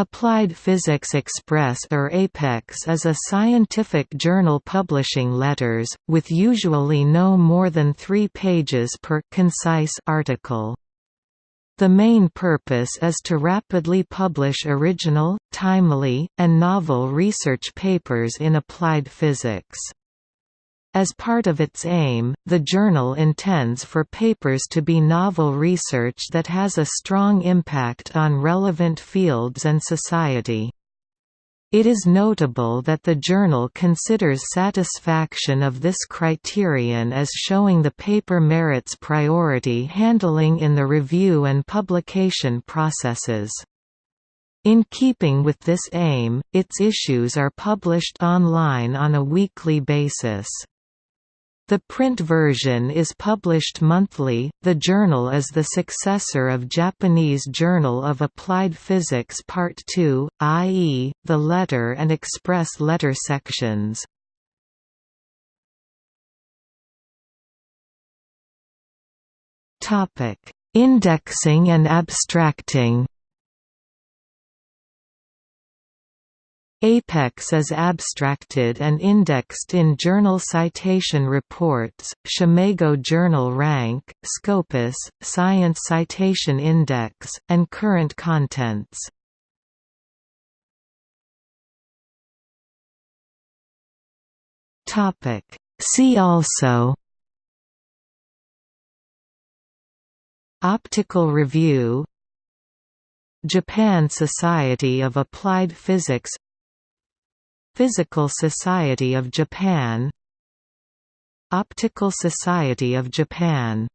Applied Physics Express or APEX is a scientific journal publishing letters, with usually no more than three pages per concise article. The main purpose is to rapidly publish original, timely, and novel research papers in applied physics. As part of its aim, the journal intends for papers to be novel research that has a strong impact on relevant fields and society. It is notable that the journal considers satisfaction of this criterion as showing the paper merits priority handling in the review and publication processes. In keeping with this aim, its issues are published online on a weekly basis. The print version is published monthly. The journal is the successor of Japanese Journal of Applied Physics Part 2, i.e., the letter and express letter sections. Topic: Indexing and abstracting. Apex is abstracted and indexed in Journal Citation Reports, SCImago Journal Rank, Scopus, Science Citation Index, and Current Contents. See also Optical Review Japan Society of Applied Physics Physical Society of Japan. Optical Society of Japan